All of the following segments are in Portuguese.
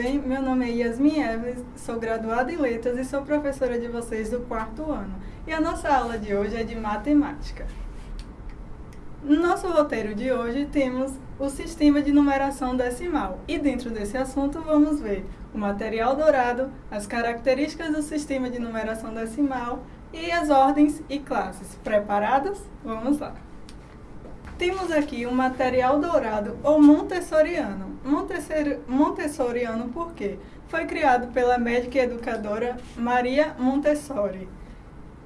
bem? Meu nome é Yasmin Eves, sou graduada em Letras e sou professora de vocês do quarto ano. E a nossa aula de hoje é de matemática. No nosso roteiro de hoje temos o sistema de numeração decimal. E dentro desse assunto vamos ver o material dourado, as características do sistema de numeração decimal e as ordens e classes. Preparados? Vamos lá! Temos aqui o um material dourado ou montessoriano. Montessori, montessoriano por quê? Foi criado pela médica e educadora Maria Montessori.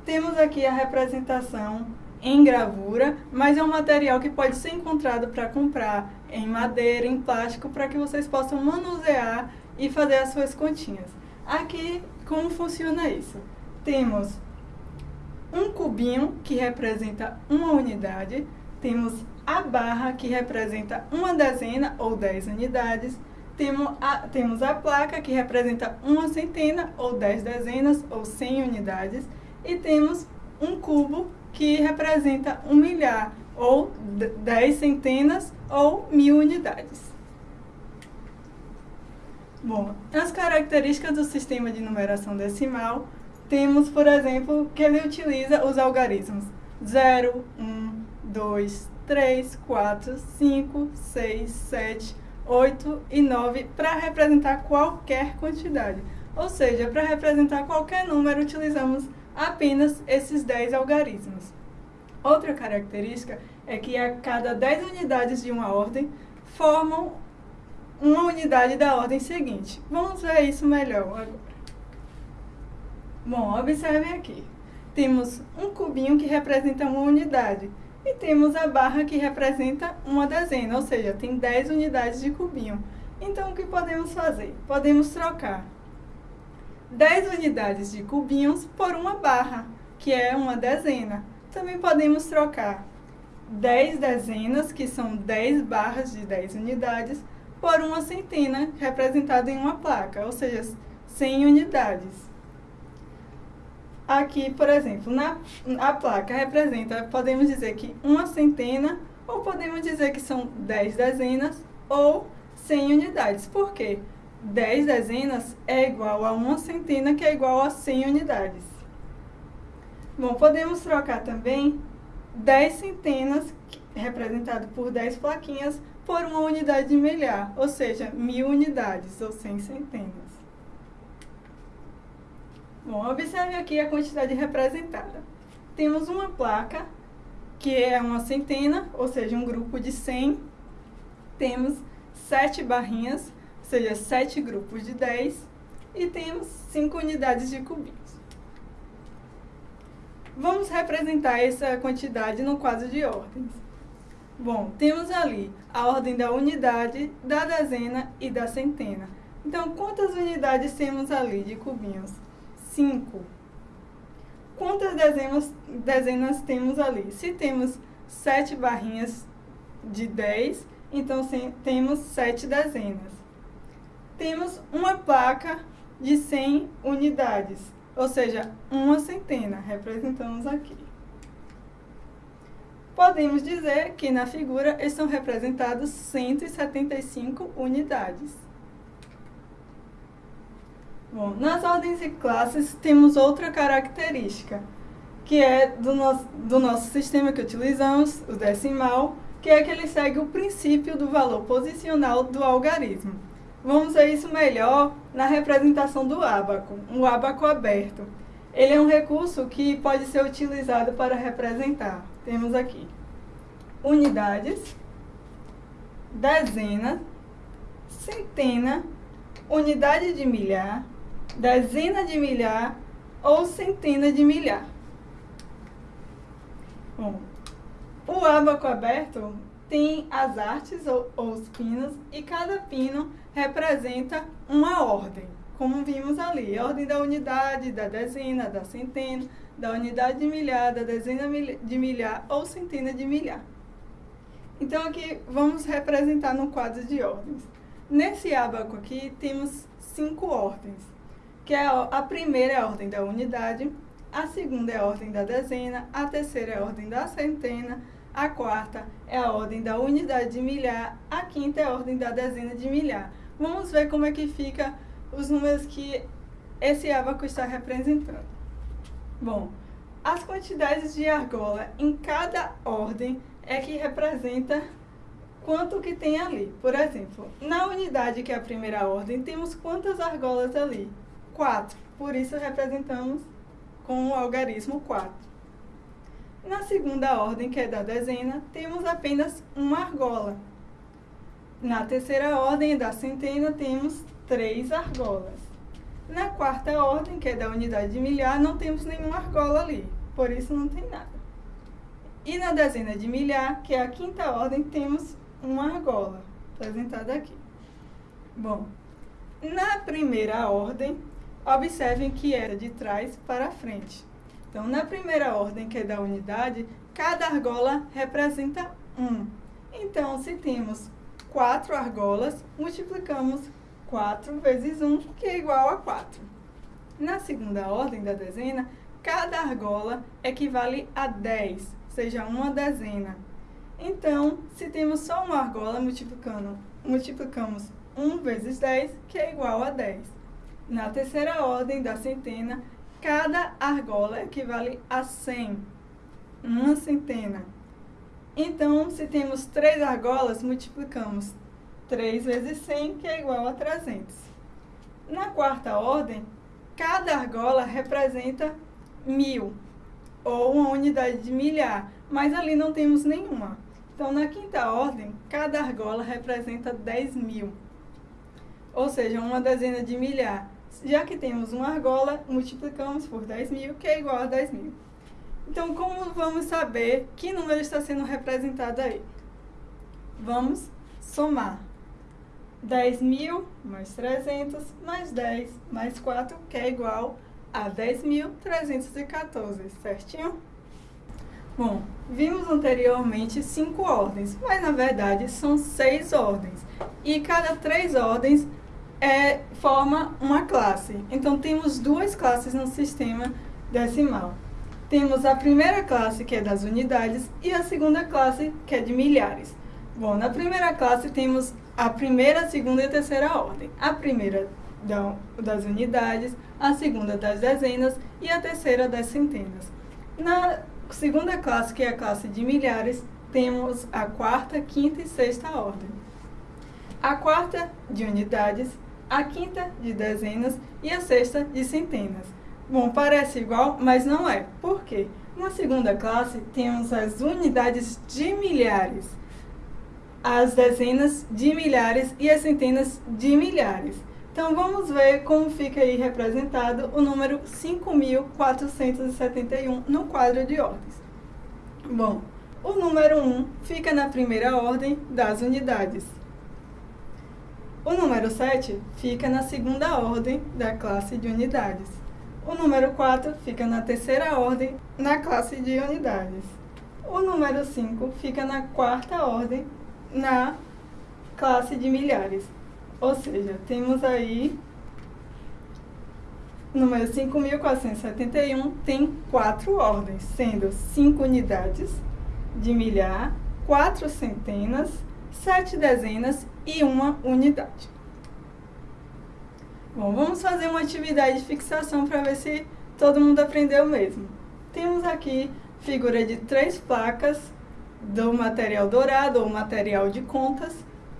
Temos aqui a representação em gravura, mas é um material que pode ser encontrado para comprar em madeira, em plástico, para que vocês possam manusear e fazer as suas continhas. Aqui, como funciona isso? Temos um cubinho que representa uma unidade, temos a barra, que representa uma dezena ou dez unidades. Temos a, temos a placa, que representa uma centena ou dez dezenas ou cem unidades. E temos um cubo, que representa um milhar ou dez centenas ou mil unidades. Bom, as características do sistema de numeração decimal, temos, por exemplo, que ele utiliza os algarismos 0, 1, 2, 3, 4, 5, 6, 7, 8 e 9 para representar qualquer quantidade. Ou seja, para representar qualquer número, utilizamos apenas esses 10 algarismos. Outra característica é que a cada 10 unidades de uma ordem formam uma unidade da ordem seguinte. Vamos ver isso melhor agora. Bom, observem aqui. Temos um cubinho que representa uma unidade e temos a barra que representa uma dezena, ou seja, tem 10 unidades de cubinho. Então, o que podemos fazer? Podemos trocar 10 unidades de cubinhos por uma barra, que é uma dezena. Também podemos trocar 10 dezenas, que são 10 barras de 10 unidades, por uma centena, representada em uma placa, ou seja, 100 unidades. Aqui, por exemplo, na a placa representa, podemos dizer que uma centena, ou podemos dizer que são 10 dezenas, ou 100 unidades. Por quê? 10 dezenas é igual a uma centena, que é igual a 100 unidades. Bom, podemos trocar também 10 centenas, representado por 10 plaquinhas, por uma unidade de milhar, ou seja, mil unidades, ou 100 centenas. Bom, observe aqui a quantidade representada. Temos uma placa, que é uma centena, ou seja, um grupo de 100. Temos sete barrinhas, ou seja, sete grupos de 10. E temos cinco unidades de cubinhos. Vamos representar essa quantidade no quadro de ordens. Bom, temos ali a ordem da unidade, da dezena e da centena. Então, quantas unidades temos ali de cubinhos? 5. Quantas dezenas, dezenas temos ali? Se temos 7 barrinhas de 10, então sim, temos 7 dezenas. Temos uma placa de 100 unidades, ou seja, uma centena, representamos aqui. Podemos dizer que na figura estão representados 175 unidades. Bom, nas ordens e classes temos outra característica, que é do nosso, do nosso sistema que utilizamos, o decimal, que é que ele segue o princípio do valor posicional do algarismo. Vamos ver isso melhor na representação do ábaco, um ábaco aberto. Ele é um recurso que pode ser utilizado para representar. Temos aqui unidades, dezena, centena, unidade de milhar, dezena de milhar ou centena de milhar. Bom, o ábaco aberto tem as artes ou, ou os pinos e cada pino representa uma ordem, como vimos ali, a ordem da unidade, da dezena, da centena, da unidade de milhar, da dezena de milhar ou centena de milhar. Então aqui vamos representar no quadro de ordens. Nesse ábaco aqui temos cinco ordens que é a primeira é a ordem da unidade, a segunda é a ordem da dezena, a terceira é a ordem da centena, a quarta é a ordem da unidade de milhar, a quinta é a ordem da dezena de milhar. Vamos ver como é que fica os números que esse abaco está representando. Bom, as quantidades de argola em cada ordem é que representa quanto que tem ali. Por exemplo, na unidade que é a primeira ordem, temos quantas argolas ali? 4. Por isso representamos com o algarismo 4. Na segunda ordem, que é da dezena, temos apenas uma argola. Na terceira ordem, da centena, temos três argolas. Na quarta ordem, que é da unidade de milhar, não temos nenhuma argola ali, por isso não tem nada. E na dezena de milhar, que é a quinta ordem, temos uma argola, apresentada aqui. Bom, na primeira ordem, observem que é de trás para frente. Então, na primeira ordem, que é da unidade, cada argola representa 1. Então, se temos 4 argolas, multiplicamos 4 vezes 1, que é igual a 4. Na segunda ordem da dezena, cada argola equivale a 10, seja uma dezena. Então, se temos só uma argola, multiplicando, multiplicamos 1 vezes 10, que é igual a 10. Na terceira ordem da centena, cada argola equivale a 100, uma centena. Então, se temos três argolas, multiplicamos 3 vezes 100, que é igual a 300. Na quarta ordem, cada argola representa mil, ou uma unidade de milhar, mas ali não temos nenhuma. Então, na quinta ordem, cada argola representa 10 mil, ou seja, uma dezena de milhar. Já que temos uma argola, multiplicamos por 10 mil, que é igual a 10 mil. Então, como vamos saber que número está sendo representado aí? Vamos somar. 10 mil mais 300 mais 10 mais 4, que é igual a 10.314, certinho? Bom, vimos anteriormente cinco ordens, mas na verdade são seis ordens. E cada três ordens é, forma uma classe. Então temos duas classes no sistema decimal. Temos a primeira classe, que é das unidades, e a segunda classe, que é de milhares. Bom, na primeira classe temos a primeira, segunda e terceira ordem. A primeira das unidades, a segunda das dezenas e a terceira das centenas. Na segunda classe, que é a classe de milhares, temos a quarta, quinta e sexta ordem. A quarta de unidades, a quinta de dezenas e a sexta de centenas. Bom, parece igual, mas não é. Por quê? Na segunda classe, temos as unidades de milhares as dezenas de milhares e as centenas de milhares. Então, vamos ver como fica aí representado o número 5.471 no quadro de ordens. Bom, o número 1 fica na primeira ordem das unidades. O número 7 fica na segunda ordem da classe de unidades. O número 4 fica na terceira ordem na classe de unidades. O número 5 fica na quarta ordem na classe de milhares. Ou seja, temos aí número 5.471 tem quatro ordens, sendo cinco unidades de milhar, quatro centenas, sete dezenas e uma unidade. Bom, vamos fazer uma atividade de fixação para ver se todo mundo aprendeu mesmo. Temos aqui figura de três placas do material dourado ou material de contas,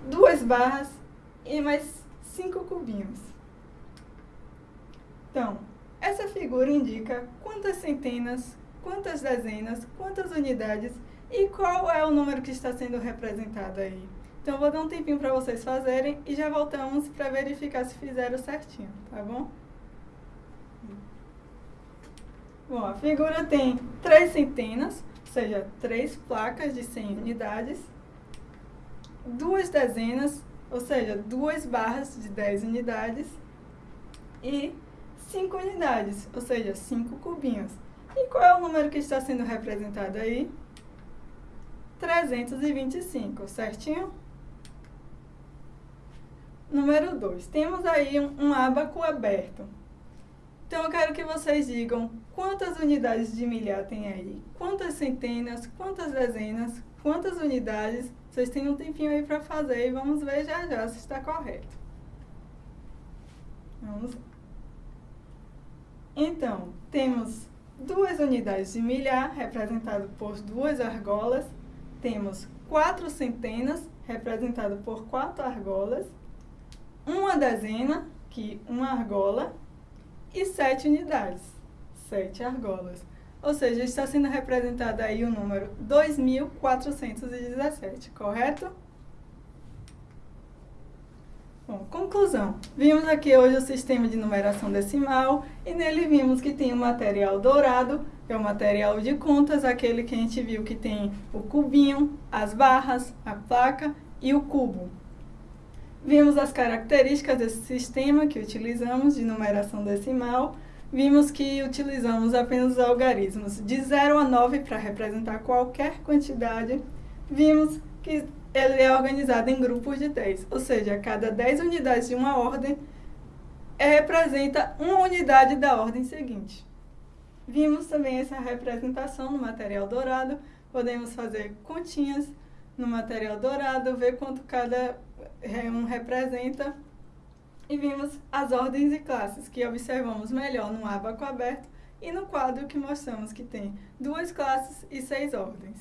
duas barras e mais cinco cubinhos. Então, essa figura indica quantas centenas, quantas dezenas, quantas unidades e qual é o número que está sendo representado aí. Então, vou dar um tempinho para vocês fazerem e já voltamos para verificar se fizeram certinho, tá bom? Bom, a figura tem três centenas, seja, três placas de 100 unidades, duas dezenas, ou seja, duas barras de 10 unidades e 5 unidades, ou seja, 5 cubinhos. E qual é o número que está sendo representado aí? 325, certinho? Número 2. Temos aí um, um abaco aberto. Então, eu quero que vocês digam quantas unidades de milhar tem aí, quantas centenas, quantas dezenas, quantas unidades. Vocês têm um tempinho aí para fazer e vamos ver já já se está correto. Vamos. Então, temos duas unidades de milhar, representado por duas argolas. Temos quatro centenas, representado por quatro argolas. Uma dezena, que uma argola. E sete unidades, sete argolas. Ou seja, está sendo representado aí o número 2.417, correto? Bom, conclusão. Vimos aqui hoje o sistema de numeração decimal e nele vimos que tem o material dourado, que é o material de contas, aquele que a gente viu que tem o cubinho, as barras, a placa e o cubo. Vimos as características desse sistema que utilizamos de numeração decimal. Vimos que utilizamos apenas os algarismos de 0 a 9 para representar qualquer quantidade. Vimos que ele é organizado em grupos de 10, ou seja, cada 10 unidades de uma ordem representa uma unidade da ordem seguinte. Vimos também essa representação no material dourado, podemos fazer continhas no material dourado, ver quanto cada um representa. E vimos as ordens e classes, que observamos melhor no abaco aberto e no quadro que mostramos que tem duas classes e seis ordens.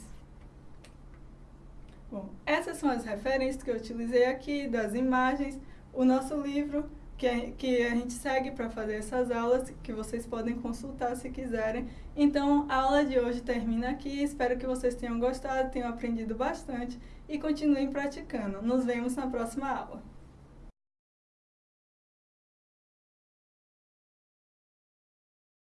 Bom, essas são as referências que eu utilizei aqui, das imagens, o nosso livro, que a, que a gente segue para fazer essas aulas, que vocês podem consultar se quiserem. Então, a aula de hoje termina aqui, espero que vocês tenham gostado, tenham aprendido bastante e continuem praticando. Nos vemos na próxima aula.